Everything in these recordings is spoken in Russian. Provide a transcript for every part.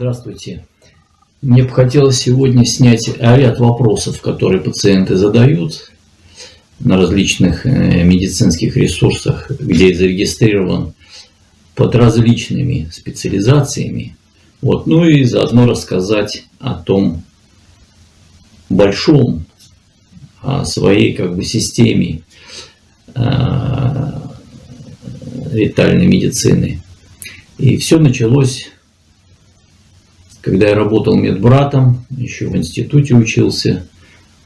Здравствуйте. Мне бы хотелось сегодня снять ряд вопросов, которые пациенты задают на различных э, медицинских ресурсах, где зарегистрирован под различными специализациями. Вот. Ну и заодно рассказать о том большом, о своей как бы системе э, витальной медицины. И все началось когда я работал медбратом, еще в институте учился,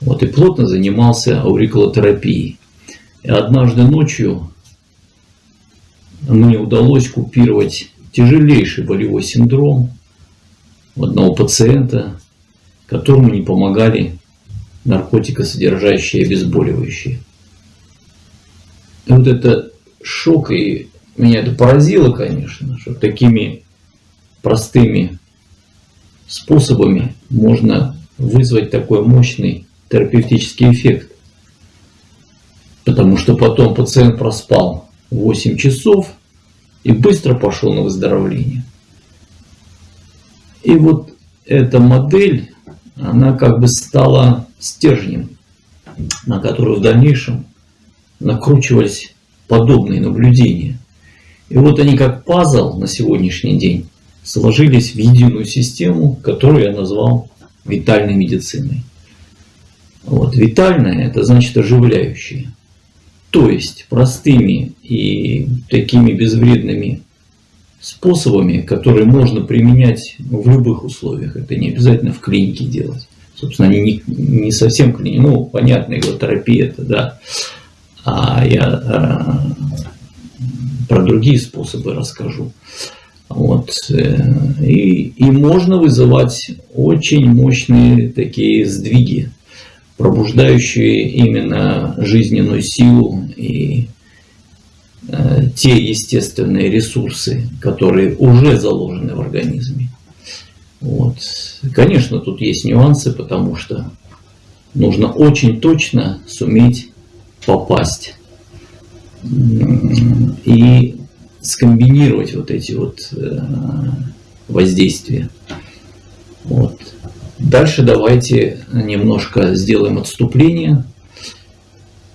вот, и плотно занимался аурикулотерапией. И однажды ночью мне удалось купировать тяжелейший болевой синдром у одного пациента, которому не помогали наркотикосодержащие обезболивающие. И вот это шок, и меня это поразило, конечно, что такими простыми способами можно вызвать такой мощный терапевтический эффект. Потому что потом пациент проспал 8 часов и быстро пошел на выздоровление. И вот эта модель, она как бы стала стержнем, на который в дальнейшем накручивались подобные наблюдения. И вот они как пазл на сегодняшний день сложились в единую систему, которую я назвал витальной медициной. Вот. Витальная – это значит оживляющая. То есть простыми и такими безвредными способами, которые можно применять в любых условиях. Это не обязательно в клинике делать. Собственно, они не, не совсем клиники. Ну, понятно, иглотерапия это, да. А я а, про другие способы расскажу. Вот. Э, и, и можно вызывать очень мощные такие сдвиги, пробуждающие именно жизненную силу и э, те естественные ресурсы, которые уже заложены в организме. Вот. Конечно, тут есть нюансы, потому что нужно очень точно суметь попасть. И скомбинировать вот эти вот э, воздействия. Вот. Дальше давайте немножко сделаем отступление,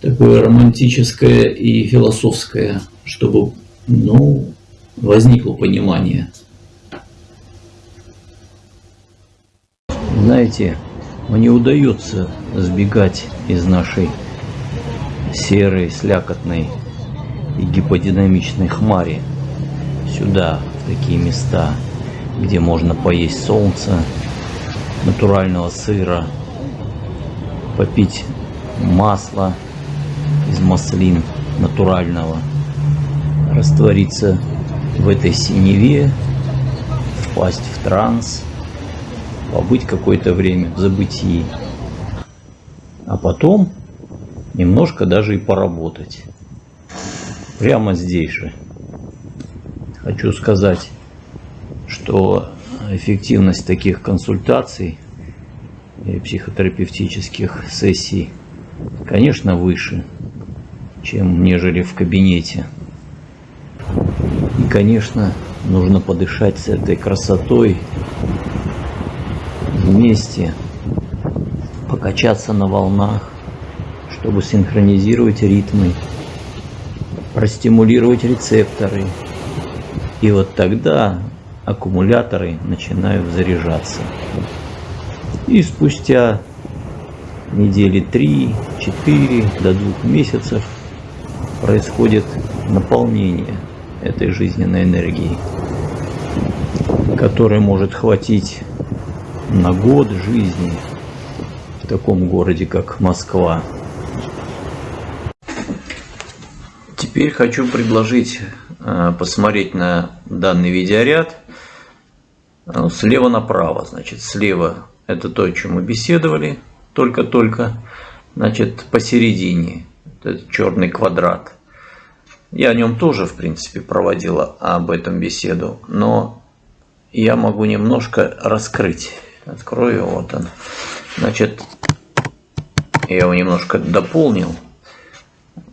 такое романтическое и философское, чтобы ну, возникло понимание. Знаете, мне удается сбегать из нашей серой, слякотной и гиподинамичной хмари. Сюда, в такие места, где можно поесть солнца, натурального сыра, попить масла из маслин натурального, раствориться в этой синеве, впасть в транс, побыть какое-то время в забытии, а потом немножко даже и поработать прямо здесь же. Хочу сказать, что эффективность таких консультаций и психотерапевтических сессий, конечно, выше, чем нежели в кабинете. И, конечно, нужно подышать с этой красотой вместе, покачаться на волнах, чтобы синхронизировать ритмы простимулировать рецепторы. И вот тогда аккумуляторы начинают заряжаться. И спустя недели 3-4 до двух месяцев происходит наполнение этой жизненной энергии, которая может хватить на год жизни в таком городе, как Москва. Теперь хочу предложить э, посмотреть на данный видеоряд э, слева направо. Значит, слева это то, о чем мы беседовали только-только. Значит, посередине это черный квадрат. Я о нем тоже, в принципе, проводила об этом беседу, но я могу немножко раскрыть. Открою, вот он. Значит, я его немножко дополнил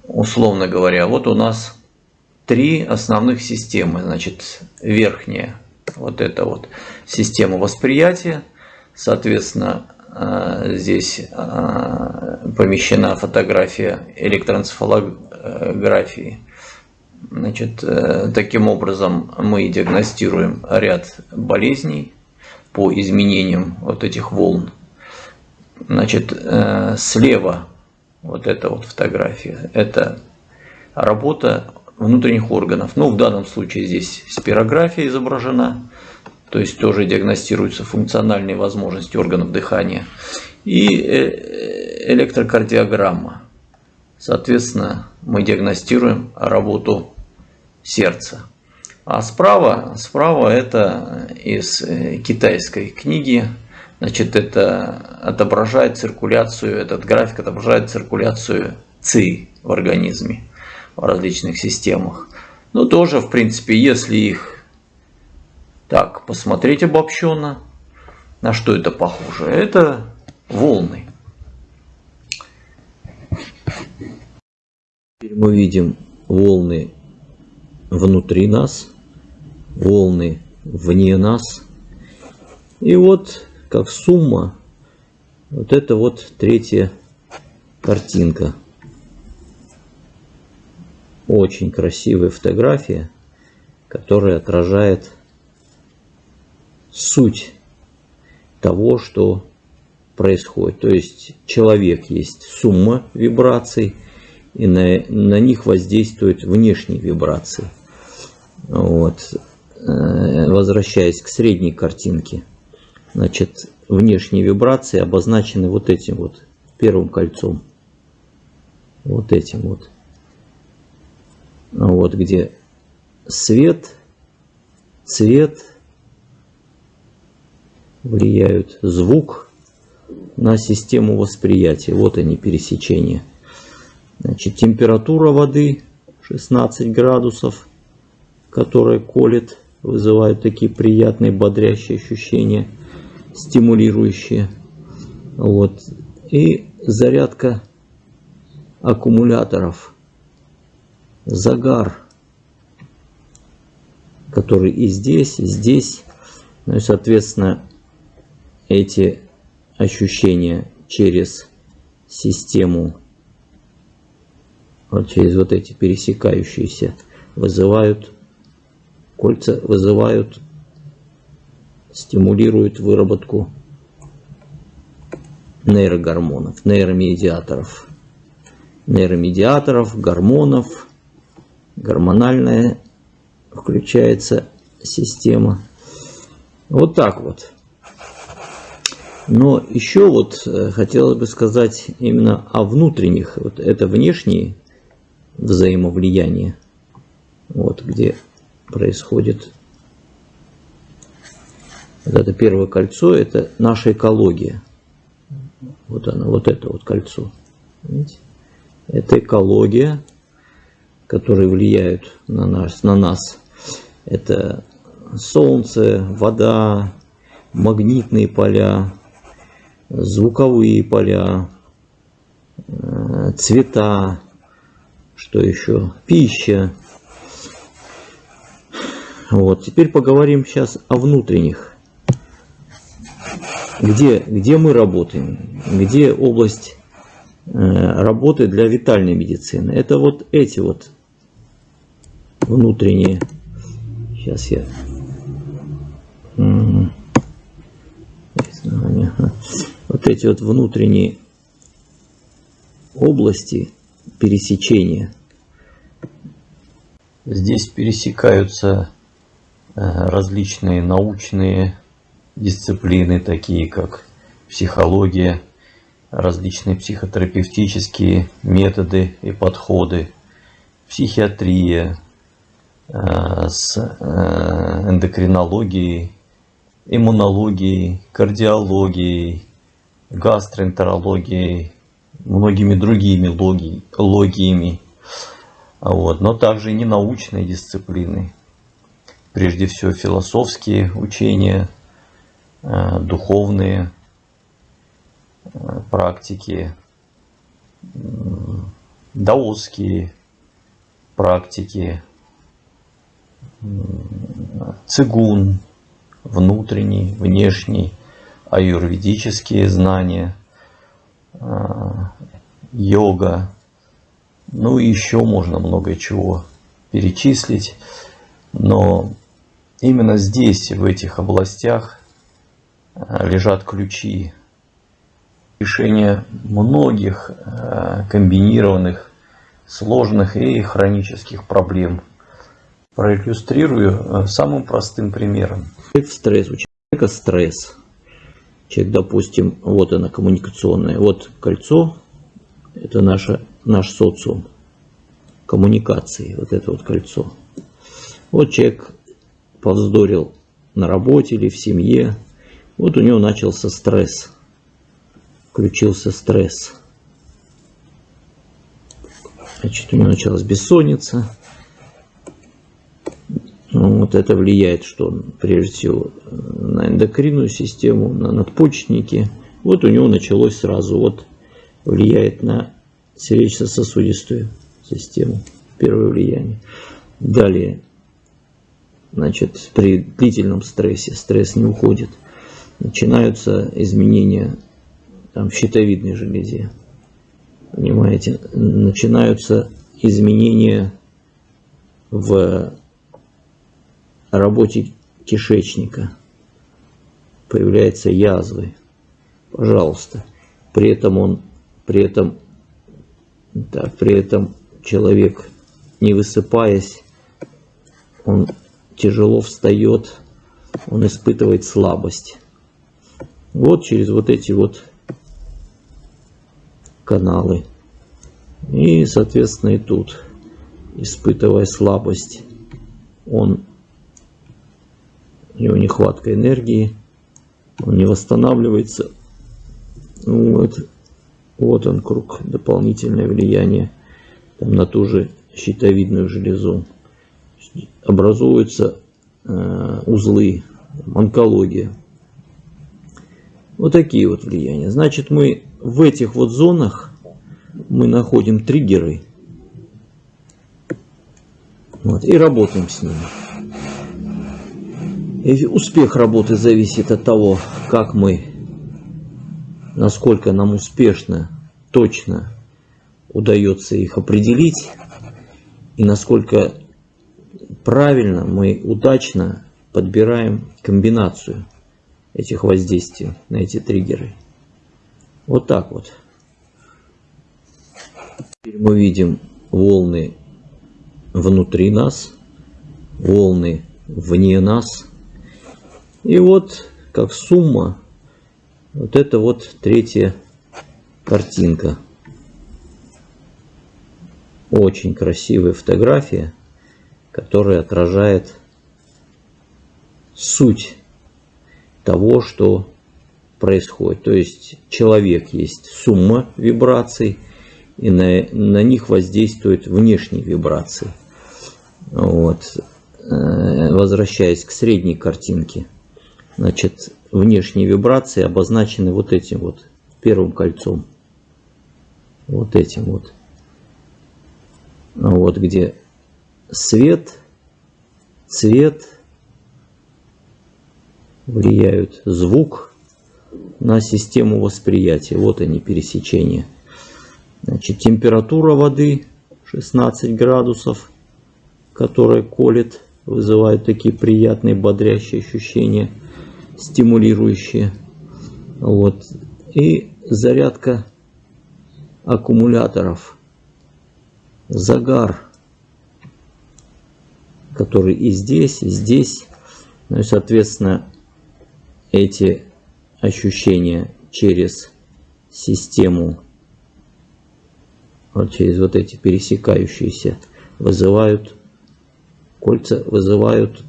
условно говоря, вот у нас три основных системы. Значит, верхняя Вот это вот система восприятия. Соответственно, э, здесь э, помещена фотография электроэнцефалографии. Значит, э, таким образом мы диагностируем ряд болезней по изменениям вот этих волн. Значит, слева вот эта вот фотография, это работа внутренних органов. Ну, в данном случае здесь спирография изображена, то есть тоже диагностируются функциональные возможности органов дыхания. И э, электрокардиограмма. Соответственно, мы диагностируем работу сердца. А справа, справа это из э, китайской книги. Значит, это отображает циркуляцию, этот график отображает циркуляцию ЦИ в организме в различных системах. Ну, тоже, в принципе, если их так посмотреть обобщенно, на что это похоже? Это волны. Теперь мы видим волны внутри нас, волны вне нас. И вот как сумма, вот это вот третья картинка. Очень красивая фотография, которая отражает суть того, что происходит. То есть человек есть сумма вибраций, и на, на них воздействуют внешние вибрации. Вот. Э, возвращаясь к средней картинке, значит, внешние вибрации обозначены вот этим вот первым кольцом. Вот этим вот вот где свет, цвет влияют, звук на систему восприятия. Вот они пересечения. Значит, температура воды 16 градусов, которая колет, вызывает такие приятные бодрящие ощущения, стимулирующие. Вот. И зарядка аккумуляторов – загар, который и здесь, и здесь. Ну и, соответственно, эти ощущения через систему, вот через вот эти пересекающиеся, вызывают, кольца вызывают, стимулируют выработку нейрогормонов, нейромедиаторов, нейромедиаторов, гормонов, гормональная включается система. Вот так вот. Но еще вот э, хотелось бы сказать именно о внутренних. Вот это внешние взаимовлияния. Вот где происходит вот это первое кольцо, это наша экология. Вот оно, вот это вот кольцо. Видите? Это экология, которые влияют на нас, на нас. Это солнце, вода, магнитные поля, звуковые поля, э, цвета, что еще, пища. Вот, теперь поговорим сейчас о внутренних. Где, где мы работаем, где область э, работы для витальной медицины. Это вот эти вот внутренние. Сейчас я... Вот эти вот внутренние области пересечения. Здесь пересекаются э, различные научные дисциплины, такие как психология, различные психотерапевтические методы и подходы, психиатрия, Э, с э, эндокринологией, иммунологией, кардиологией, гастроэнтерологией, многими другими логи, логиями. Вот. Но также и ненаучные дисциплины. Прежде всего философские учения, духовные практики, даосские практики, цигун, внутренний, внешний, аюрведические знания, а, йога. Ну и еще можно много чего перечислить. Но именно здесь, в этих областях, лежат ключи решения многих а, комбинированных, сложных и хронических проблем. Проиллюстрирую самым простым примером. Стресс. У человека стресс. Человек, допустим, вот она коммуникационная, вот кольцо, это наше, наш социум коммуникации, вот это вот кольцо. Вот человек повздорил на работе или в семье, вот у него начался стресс, включился стресс. Значит, у него началась бессонница, ну, вот это влияет, что прежде всего на эндокринную систему, на надпочечники. Вот у него началось сразу, вот влияет на сердечно-сосудистую систему. Первое влияние. Далее, значит, при длительном стрессе, стресс не уходит, начинаются изменения там, в щитовидной железе. Понимаете, начинаются изменения в работе кишечника. Появляются язвы. Пожалуйста. При этом он, при этом, так, при этом человек, не высыпаясь, он тяжело встает, он испытывает слабость. Вот через вот эти вот каналы. И, соответственно, и тут, испытывая слабость, он у него нехватка энергии, он не восстанавливается. Вот, вот он круг, дополнительное влияние там, на ту же щитовидную железу. Образуются э, узлы, онкология. Вот такие вот влияния. Значит, мы в этих вот зонах мы находим триггеры вот, и работаем с ними. И успех работы зависит от того, как мы, насколько нам успешно, точно удается их определить, и насколько правильно мы удачно подбираем комбинацию этих воздействий на эти триггеры. Вот так вот. Теперь мы видим волны внутри нас, волны вне нас – и вот, как сумма, вот это вот третья картинка. Очень красивая фотография, которая отражает суть того, что происходит. То есть человек есть сумма вибраций, и на, на них воздействуют внешние вибрации. Вот. Э, возвращаясь к средней картинке. Значит, внешние вибрации обозначены вот этим вот первым кольцом. Вот этим вот. Вот где свет, цвет влияют звук на систему восприятия. Вот они пересечения. Значит, температура воды 16 градусов, которая колет, вызывает такие приятные бодрящие ощущения – стимулирующие. Вот. И зарядка аккумуляторов. Загар, который и здесь, и здесь. Ну и, соответственно, эти ощущения через систему, вот через вот эти пересекающиеся, вызывают кольца, вызывают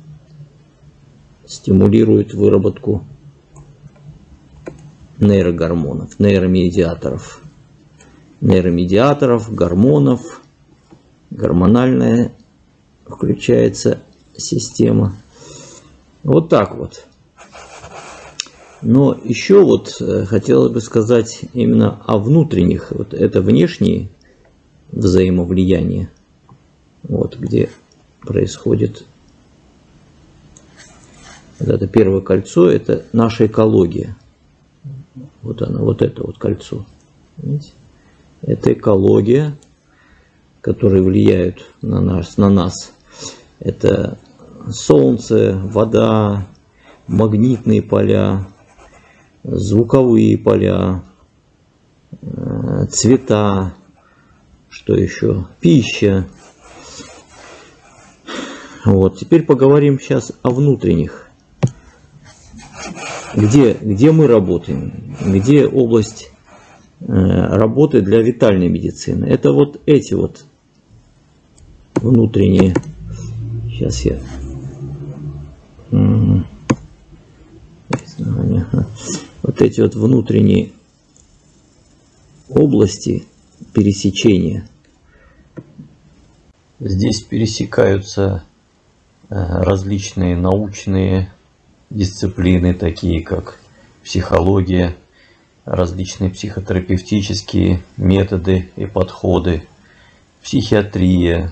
стимулирует выработку нейрогормонов, нейромедиаторов. Нейромедиаторов, гормонов, гормональная включается система. Вот так вот. Но еще вот э, хотелось бы сказать именно о внутренних. Вот это внешние взаимовлияния. Вот где происходит Вот это первое кольцо, это наша экология. Вот оно, вот это вот кольцо. Видите? Это экология, которые влияют на нас, на нас. Это солнце, вода, магнитные поля, звуковые поля, э, цвета, что еще, пища. Вот, теперь поговорим сейчас о внутренних. Где, где мы работаем, где область э, работы для витальной медицины. Это вот эти вот внутренние. Сейчас я вот эти вот внутренние области пересечения. Здесь пересекаются э, различные научные дисциплины, такие как психология, различные психотерапевтические методы и подходы, психиатрия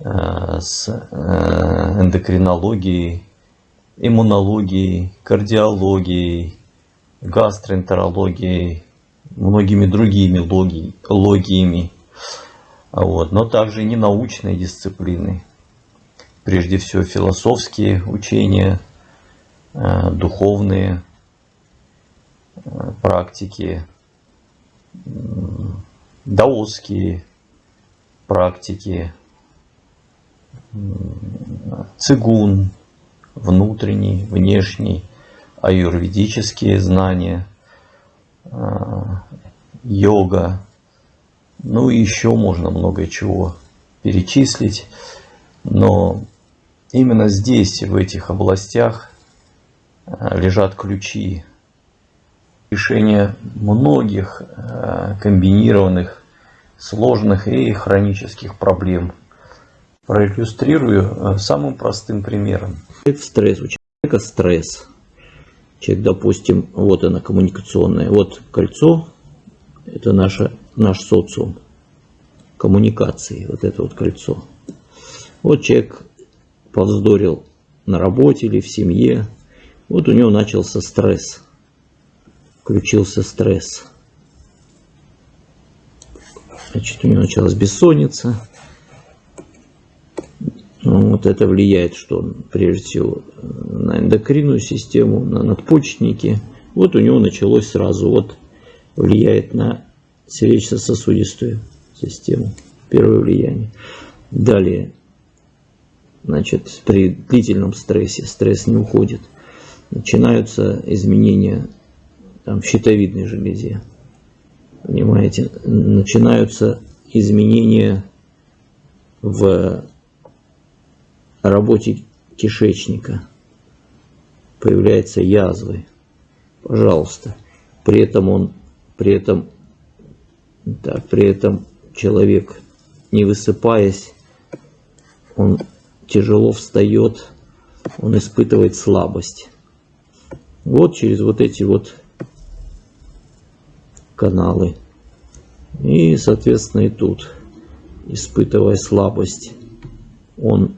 э, с э, эндокринологией, иммунологией, кардиологией, гастроэнтерологией, многими другими логи, логиями. Вот. Но также и ненаучные дисциплины. Прежде всего философские учения, э, духовные э, практики, даосские практики, цигун, внутренний, внешний, аюрведические знания, а, йога, ну и еще можно много чего перечислить, но именно здесь, в этих областях, а, лежат ключи решения многих а, комбинированных, сложных и хронических проблем – Проиллюстрирую самым простым примером. Стресс. У человека стресс. Человек, допустим, вот она коммуникационная. Вот кольцо. Это наше, наш социум. Коммуникации. Вот это вот кольцо. Вот человек повздорил на работе или в семье. Вот у него начался стресс. Включился стресс. Значит, у него началась бессонница ну, вот это влияет, что прежде всего на эндокринную систему, на надпочечники. Вот у него началось сразу, вот влияет на сердечно-сосудистую систему. Первое влияние. Далее, значит, при длительном стрессе, стресс не уходит, начинаются изменения там, в щитовидной железе. Понимаете, начинаются изменения в работе кишечника. Появляются язвы. Пожалуйста. При этом он, при этом, так, при этом человек, не высыпаясь, он тяжело встает, он испытывает слабость. Вот через вот эти вот каналы. И, соответственно, и тут, испытывая слабость, он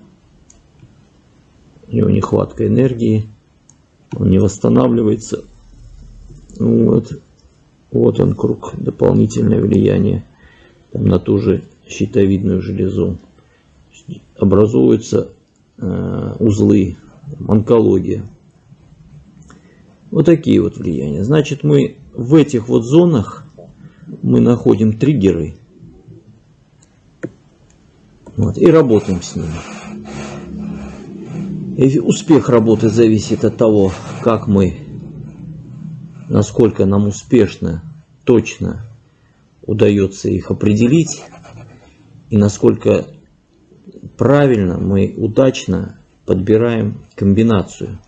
у него нехватка энергии, он не восстанавливается. Вот, вот он круг, дополнительное влияние там, на ту же щитовидную железу. Образуются э, узлы, онкология. Вот такие вот влияния. Значит, мы в этих вот зонах мы находим триггеры вот, и работаем с ними. Успех работы зависит от того, как мы, насколько нам успешно, точно удается их определить, и насколько правильно мы удачно подбираем комбинацию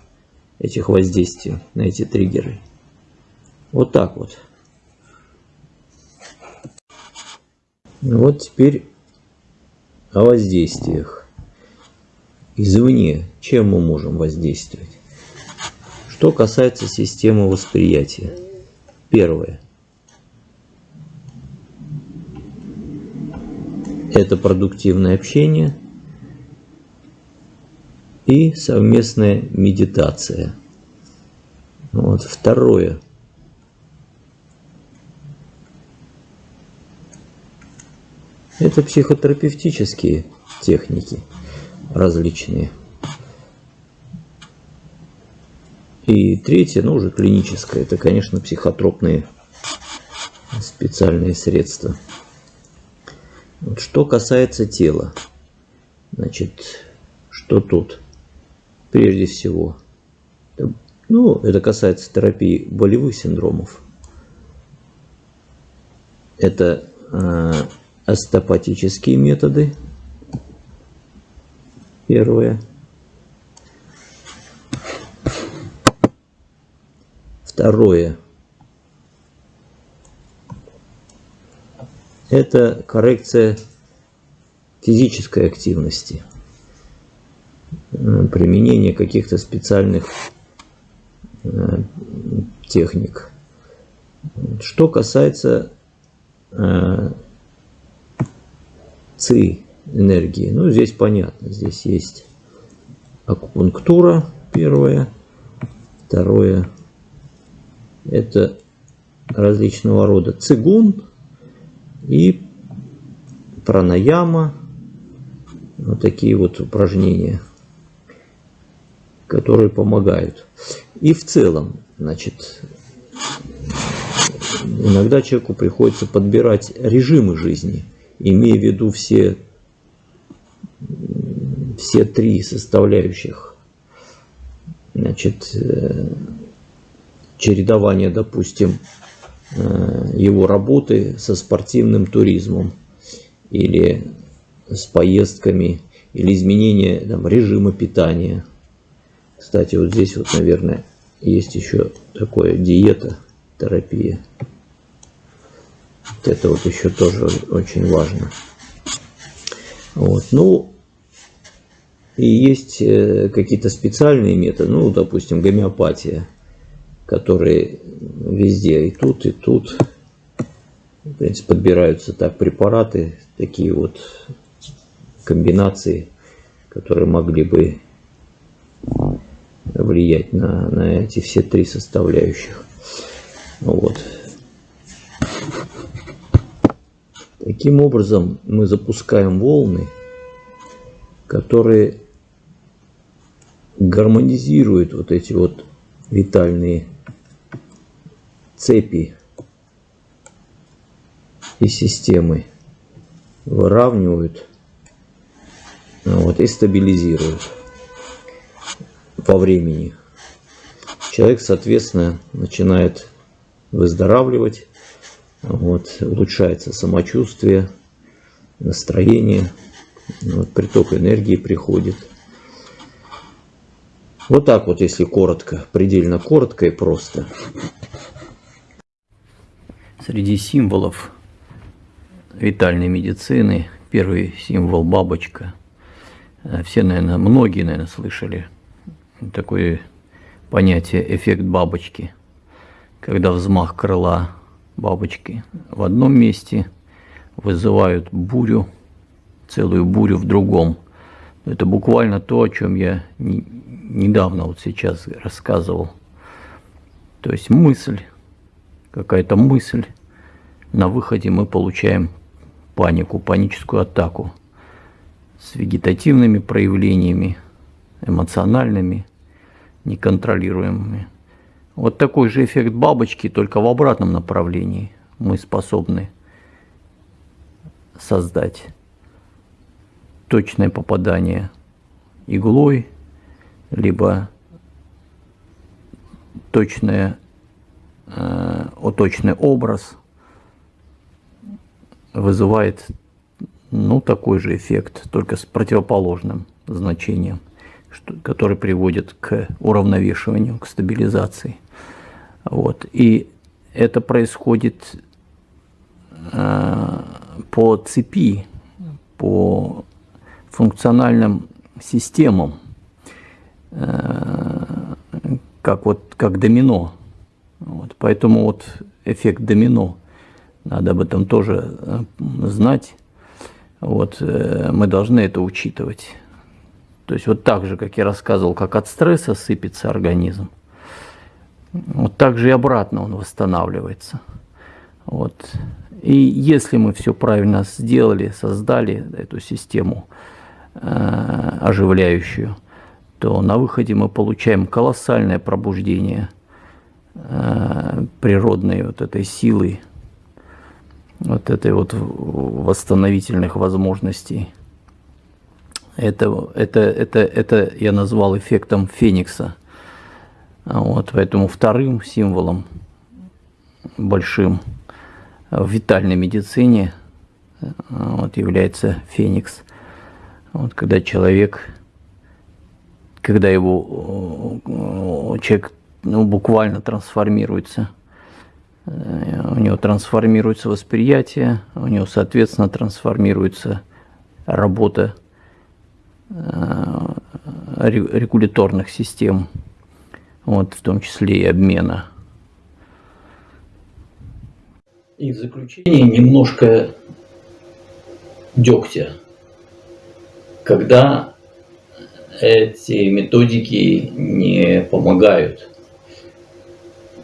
этих воздействий на эти триггеры. Вот так вот. Вот теперь о воздействиях извне, чем мы можем воздействовать. Что касается системы восприятия. Первое. Это продуктивное общение. и совместная медитация. Вот. Второе. Это психотерапевтические техники различные. И третье, ну уже клиническое, это, конечно, психотропные специальные средства. Вот что касается тела, значит, что тут? Прежде всего, ну, это касается терапии болевых синдромов. Это э, остеопатические методы. Первое. Второе. Это коррекция физической активности. Применение каких-то специальных э, техник. Что касается э, ЦИ энергии, ну здесь понятно, здесь есть акупунктура первое, второе это различного рода цигун и пранаяма. Вот такие вот упражнения, которые помогают. И в целом, значит, иногда человеку приходится подбирать режимы жизни, имея в виду все, все три составляющих. Значит, э, чередование, допустим, э, его работы со спортивным туризмом или с поездками, или изменение там, режима питания. Кстати, вот здесь вот, наверное, есть еще такое диета, терапия. Вот это вот еще тоже очень важно. Вот. Ну, и есть э, какие-то специальные методы, ну, допустим, гомеопатия которые везде, и тут, и тут. В принципе, подбираются так препараты, такие вот комбинации, которые могли бы влиять на, на эти все три составляющих. Вот. Таким образом мы запускаем волны, которые гармонизируют вот эти вот витальные цепи и системы выравнивают ну вот, и стабилизируют по времени. Человек, соответственно, начинает выздоравливать, вот, улучшается самочувствие, настроение, вот, приток энергии приходит. Вот так вот, если коротко, предельно коротко и просто среди символов витальной медицины первый символ бабочка. Э, все, наверное, многие, наверное, слышали такое понятие эффект бабочки, когда взмах крыла бабочки в одном месте вызывают бурю, целую бурю в другом. Это буквально то, о чем я недавно вот сейчас рассказывал. То есть мысль, какая-то мысль на выходе мы получаем панику, паническую атаку с вегетативными проявлениями, эмоциональными, неконтролируемыми. Вот такой же эффект бабочки, только в обратном направлении мы способны создать точное попадание иглой, либо точное, э, точный образ – вызывает ну, такой же эффект, только с противоположным значением, что, который приводит к уравновешиванию, к стабилизации. Вот. И это происходит э, по цепи, по функциональным системам, э, как, вот, как домино. Вот. Поэтому вот эффект домино – надо об этом тоже э, знать. Вот, э, мы должны это учитывать. То есть вот так же, как я рассказывал, как от стресса сыпется организм, вот так же и обратно он восстанавливается. Вот. И если мы все правильно сделали, создали эту систему оживляющую, то на выходе мы получаем колоссальное пробуждение э, природной вот этой силы, вот этой вот восстановительных возможностей. Это, это, это, это я назвал эффектом Феникса. Вот, поэтому вторым символом большим в витальной медицине вот, является Феникс. Вот, когда человек, когда его человек ну, буквально трансформируется, э, у него трансформируется восприятие, у него, соответственно, трансформируется работа Э, регуляторных систем, вот, в том числе и обмена. И в заключение немножко дегтя. Когда эти методики не помогают.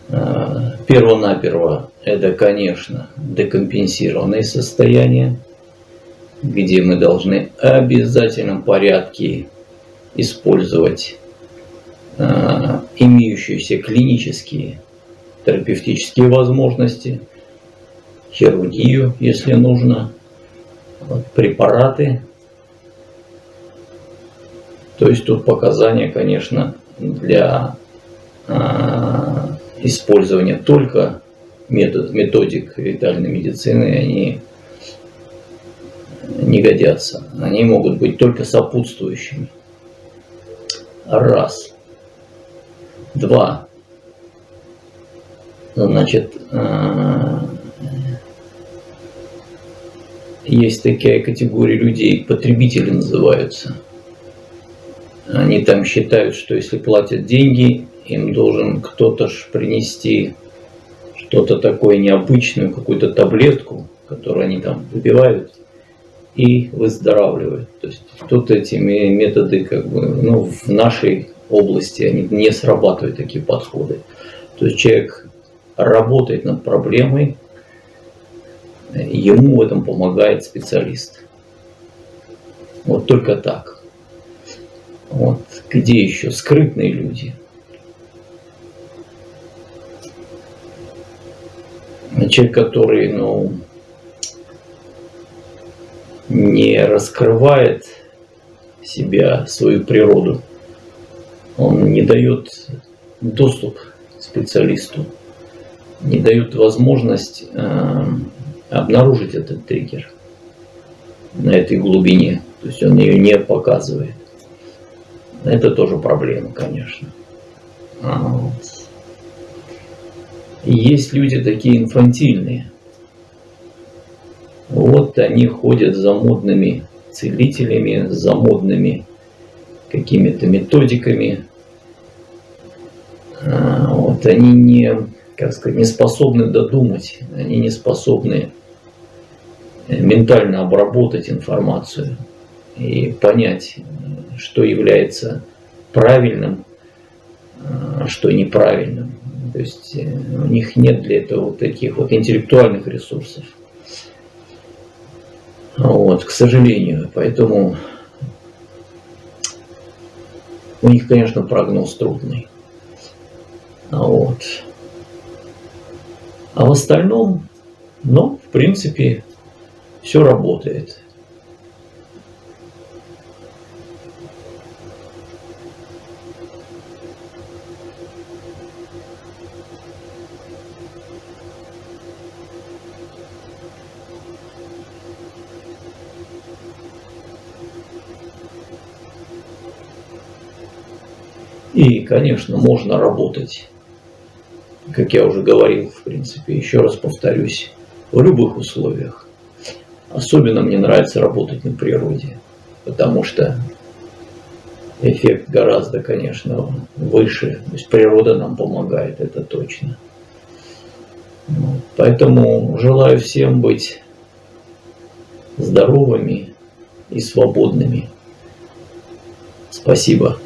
Э, перво-наперво это, конечно, декомпенсированные состояния где мы должны в обязательном порядке использовать э, имеющиеся клинические терапевтические возможности, хирургию, если нужно, препараты. То есть тут показания, конечно, для э, использования только метод, методик витальной медицины, они не годятся. Они могут быть только сопутствующими. Раз. Два. Значит, э, есть такая категория людей, потребители называются. Они там считают, что если платят деньги, им должен кто-то ж принести что-то такое необычное, какую-то таблетку, которую они там выпивают – и выздоравливает. То есть тут эти методы как бы, ну, в нашей области они не срабатывают такие подходы. То есть человек работает над проблемой, ему в этом помогает специалист. Вот только так. Вот где еще скрытные люди. Человек, который, ну, не раскрывает себя, свою природу, он не дает доступ специалисту, не дает возможность э, обнаружить этот триггер на этой глубине. То есть он ее не показывает. Это тоже проблема, конечно. А, вот. есть люди такие инфантильные, вот они ходят за модными целителями, за модными какими-то методиками. А, вот они не, как сказать, не способны додумать, они не способны ментально обработать информацию и понять, что является правильным, а что неправильным. То есть э, у них нет для этого вот таких вот интеллектуальных ресурсов. Вот, к сожалению. Поэтому у них, конечно, прогноз трудный. Вот. А в остальном, ну, в принципе, все работает. Конечно, можно работать, как я уже говорил, в принципе, еще раз повторюсь, в любых условиях. Особенно мне нравится работать на природе, потому что эффект гораздо, конечно, выше. То есть природа нам помогает, это точно. Поэтому желаю всем быть здоровыми и свободными. Спасибо.